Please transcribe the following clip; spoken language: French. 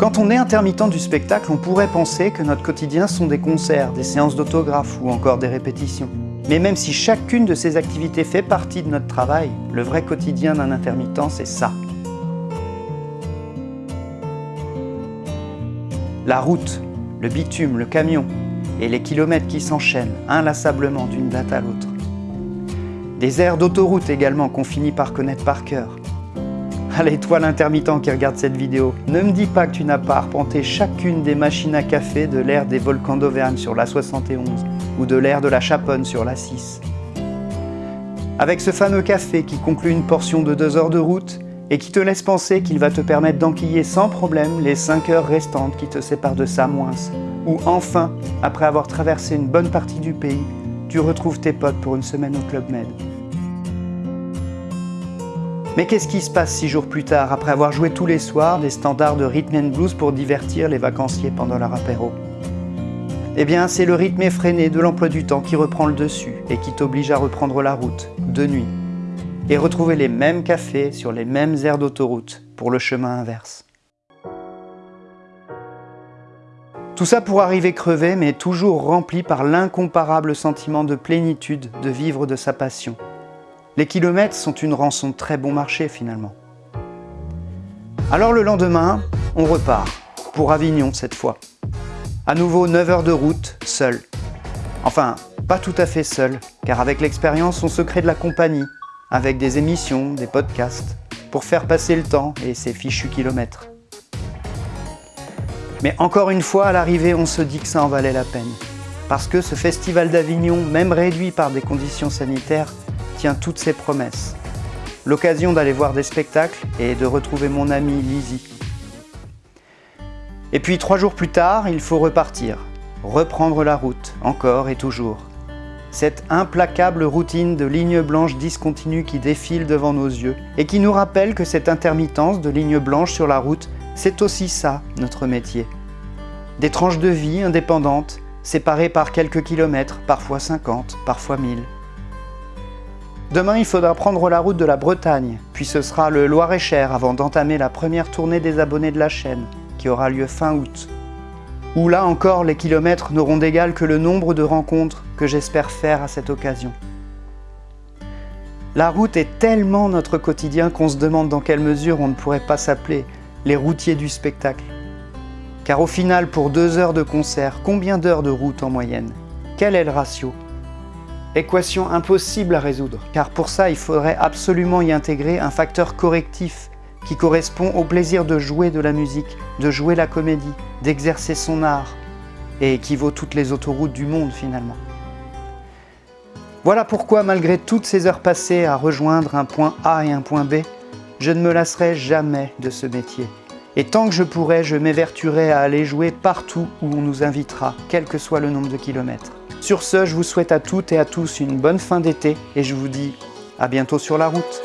Quand on est intermittent du spectacle, on pourrait penser que notre quotidien sont des concerts, des séances d'autographes ou encore des répétitions. Mais même si chacune de ces activités fait partie de notre travail, le vrai quotidien d'un intermittent, c'est ça. La route, le bitume, le camion et les kilomètres qui s'enchaînent inlassablement d'une date à l'autre. Des aires d'autoroute également qu'on finit par connaître par cœur. Allez, toi l'intermittent qui regarde cette vidéo, ne me dis pas que tu n'as pas arpenté chacune des machines à café de l'ère des volcans d'Auvergne sur la 71 ou de l'ère de la Chaponne sur la 6. Avec ce fameux café qui conclut une portion de 2 heures de route et qui te laisse penser qu'il va te permettre d'enquiller sans problème les 5 heures restantes qui te séparent de Samoins. Ou enfin, après avoir traversé une bonne partie du pays, tu retrouves tes potes pour une semaine au Club Med. Mais qu'est-ce qui se passe six jours plus tard, après avoir joué tous les soirs des standards de rhythm and blues pour divertir les vacanciers pendant leur apéro? Eh bien, c'est le rythme effréné de l'emploi du temps qui reprend le dessus et qui t'oblige à reprendre la route, de nuit, et retrouver les mêmes cafés sur les mêmes aires d'autoroute pour le chemin inverse. Tout ça pour arriver crevé, mais toujours rempli par l'incomparable sentiment de plénitude de vivre de sa passion, les kilomètres sont une rançon très bon marché finalement. Alors le lendemain, on repart, pour Avignon cette fois. À nouveau 9 heures de route, seul. Enfin, pas tout à fait seul, car avec l'expérience on se crée de la compagnie, avec des émissions, des podcasts, pour faire passer le temps et ses fichus kilomètres. Mais encore une fois, à l'arrivée, on se dit que ça en valait la peine. Parce que ce festival d'Avignon, même réduit par des conditions sanitaires, toutes ses promesses. L'occasion d'aller voir des spectacles et de retrouver mon ami Lizzie. Et puis trois jours plus tard, il faut repartir, reprendre la route, encore et toujours. Cette implacable routine de lignes blanches discontinues qui défile devant nos yeux et qui nous rappelle que cette intermittence de lignes blanches sur la route, c'est aussi ça, notre métier. Des tranches de vie indépendantes, séparées par quelques kilomètres, parfois 50, parfois 1000. Demain, il faudra prendre la route de la Bretagne, puis ce sera le Loir-et-Cher avant d'entamer la première tournée des abonnés de la chaîne, qui aura lieu fin août. Où là encore, les kilomètres n'auront d'égal que le nombre de rencontres que j'espère faire à cette occasion. La route est tellement notre quotidien qu'on se demande dans quelle mesure on ne pourrait pas s'appeler les routiers du spectacle. Car au final, pour deux heures de concert, combien d'heures de route en moyenne? Quel est le ratio? Équation impossible à résoudre, car pour ça il faudrait absolument y intégrer un facteur correctif qui correspond au plaisir de jouer de la musique, de jouer la comédie, d'exercer son art, et qui vaut toutes les autoroutes du monde finalement. Voilà pourquoi malgré toutes ces heures passées à rejoindre un point A et un point B, je ne me lasserai jamais de ce métier. Et tant que je pourrai, je m'évertuerai à aller jouer partout où on nous invitera, quel que soit le nombre de kilomètres. Sur ce, je vous souhaite à toutes et à tous une bonne fin d'été et je vous dis à bientôt sur la route.